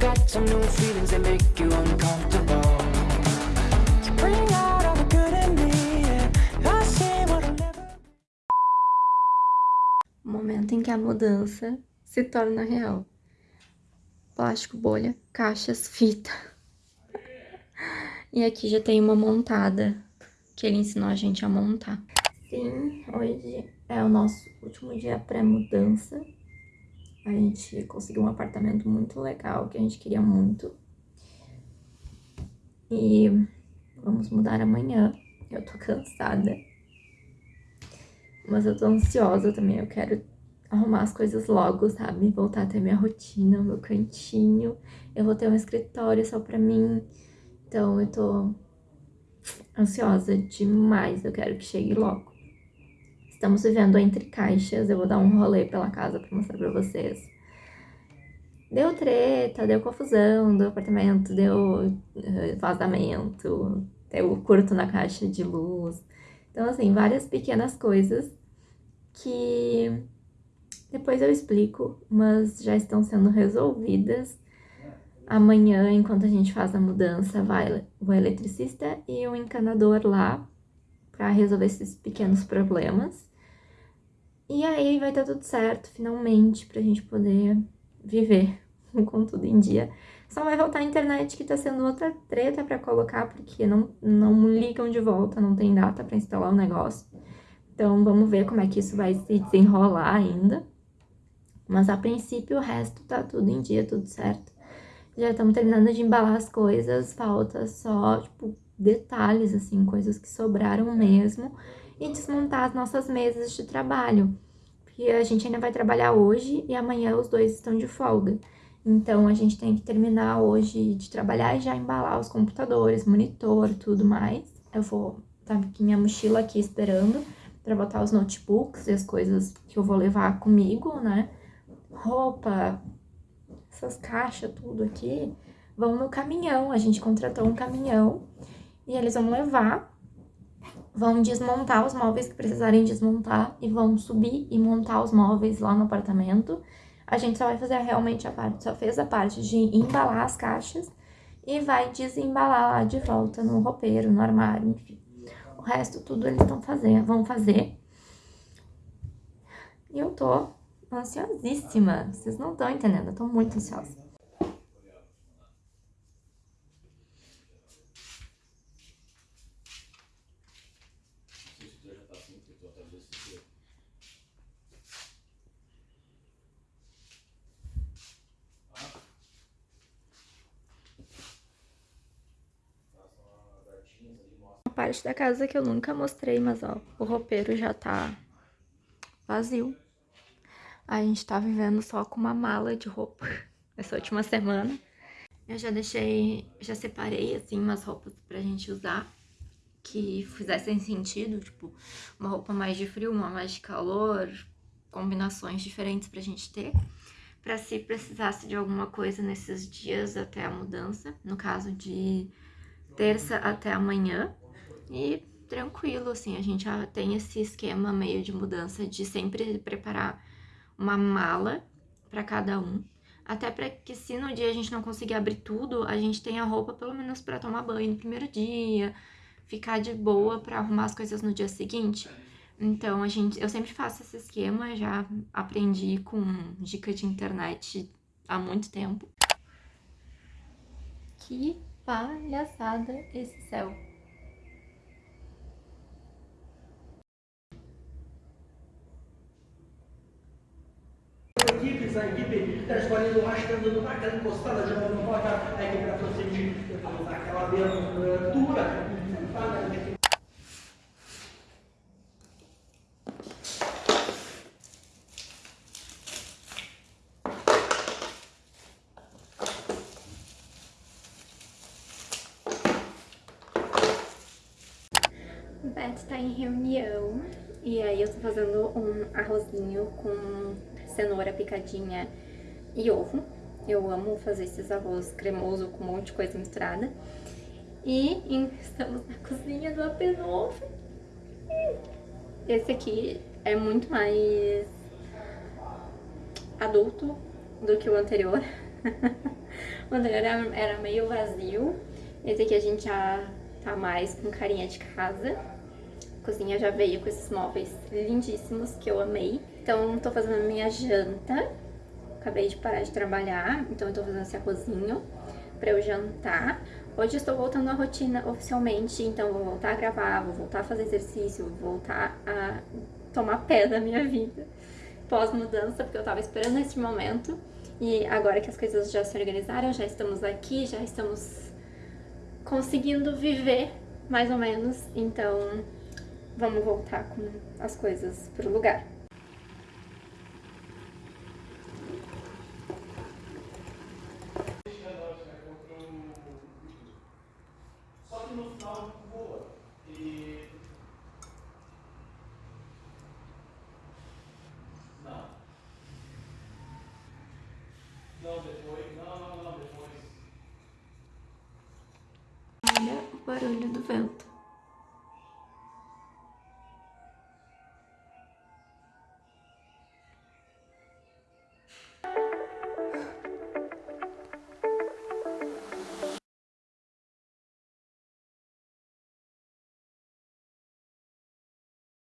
Got some new feelings that make you uncomfortable. You bring out all the good in me, yeah. I see what I'll never Momento em que a mudança se torna real. Plástico, bolha, caixas, fita. E aqui já tem uma montada que ele ensinou a gente a montar. Sim, hoje é o nosso último dia pré-mudança. A gente conseguiu um apartamento muito legal, que a gente queria muito. E vamos mudar amanhã. Eu tô cansada. Mas eu tô ansiosa também, eu quero arrumar as coisas logo, sabe? Voltar a ter minha rotina, meu cantinho. Eu vou ter um escritório só pra mim. Então eu tô ansiosa demais, eu quero que chegue logo. Estamos vivendo entre caixas, eu vou dar um rolê pela casa pra mostrar pra vocês. Deu treta, deu confusão do apartamento, deu eh, vazamento, deu curto na caixa de luz. Então, assim, várias pequenas coisas que depois eu explico, mas já estão sendo resolvidas. Amanhã, enquanto a gente faz a mudança, vai o eletricista e o encanador lá para resolver esses pequenos problemas. E aí vai estar tudo certo, finalmente, pra gente poder viver com tudo em dia. Só vai voltar a internet, que tá sendo outra treta pra colocar, porque não, não ligam de volta, não tem data pra instalar o negócio. Então, vamos ver como é que isso vai se desenrolar ainda. Mas, a princípio, o resto tá tudo em dia, tudo certo. Já estamos terminando de embalar as coisas, falta só, tipo, detalhes, assim, coisas que sobraram mesmo. E desmontar as nossas mesas de trabalho. Porque a gente ainda vai trabalhar hoje e amanhã os dois estão de folga. Então, a gente tem que terminar hoje de trabalhar e já embalar os computadores, monitor, tudo mais. Eu vou tá aqui minha mochila aqui esperando para botar os notebooks e as coisas que eu vou levar comigo, né? Roupa, essas caixas, tudo aqui, vão no caminhão. A gente contratou um caminhão e eles vão levar, vão desmontar os móveis que precisarem desmontar e vão subir e montar os móveis lá no apartamento. A gente só vai fazer realmente a parte, só fez a parte de embalar as caixas e vai desembalar lá de volta no roupeiro, no armário, enfim. O resto tudo eles estão fazendo, vão fazer. E eu tô ansiosíssima. Vocês não estão entendendo, eu tô muito ansiosa. Parte da casa que eu nunca mostrei, mas ó, o roupeiro já tá vazio. A gente tá vivendo só com uma mala de roupa essa última semana. Eu já deixei, já separei, assim, umas roupas pra gente usar que fizessem sentido, tipo, uma roupa mais de frio, uma mais de calor, combinações diferentes pra gente ter. Pra se precisasse de alguma coisa nesses dias até a mudança, no caso de terça até amanhã. E tranquilo, assim, a gente já tem esse esquema meio de mudança de sempre preparar uma mala para cada um. Até para que se no dia a gente não conseguir abrir tudo, a gente tenha roupa pelo menos para tomar banho no primeiro dia, ficar de boa para arrumar as coisas no dia seguinte. Então, a gente, eu sempre faço esse esquema, já aprendi com dica de internet há muito tempo. Que palhaçada esse céu! Equipes, a equipe está escolhendo o estando naquela encostada, jogando bola, a equipe da Proximity naquela abertura. O Beto está em reunião e aí eu tô fazendo um arrozinho com cenoura picadinha e ovo. Eu amo fazer esses arroz cremoso com um monte de coisa misturada. E estamos na cozinha do AP novo. Esse aqui é muito mais adulto do que o anterior. O anterior era, era meio vazio. Esse aqui a gente já tá mais com carinha de casa. Cozinha já veio com esses móveis lindíssimos que eu amei. Então, tô fazendo a minha janta. Acabei de parar de trabalhar, então eu tô fazendo esse arrozinho pra eu jantar. Hoje estou voltando à rotina oficialmente, então vou voltar a gravar, vou voltar a fazer exercício, vou voltar a tomar pé da minha vida pós-mudança, porque eu tava esperando esse momento. E agora que as coisas já se organizaram, já estamos aqui, já estamos conseguindo viver, mais ou menos. Então, vamos voltar com as coisas pro lugar. Olha o barulho do vento.